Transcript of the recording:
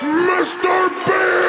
Mr. Bean!